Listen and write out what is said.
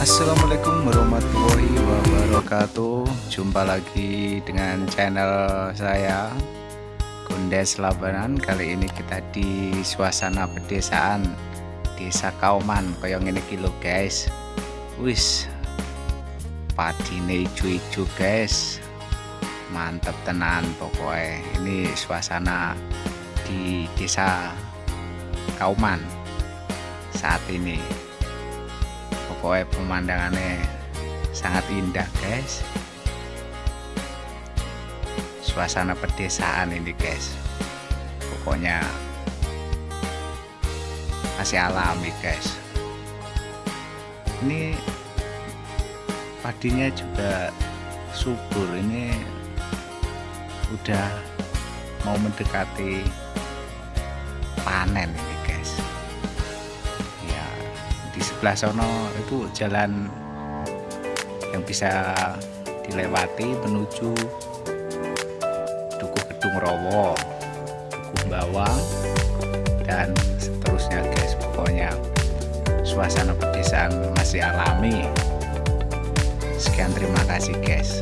Assalamualaikum warahmatullahi wabarakatuh. Jumpa lagi dengan channel saya Gondes Labanan. Kali ini kita di suasana pedesaan Desa Kauman. Kayak ini kilo guys. Wis Padine hijau-hijau guys. Mantep tenan pokoknya Ini suasana di desa Kauman saat ini pokoknya pemandangannya sangat indah guys. Suasana pedesaan ini guys. Pokoknya masih alami guys. Ini padinya juga subur. Ini udah mau mendekati panen ini sebelah sono itu jalan yang bisa dilewati menuju Dukuh Gedung Rowo, Dukuh Bawang dan seterusnya guys. Pokoknya suasana pedesaan masih alami. Sekian terima kasih guys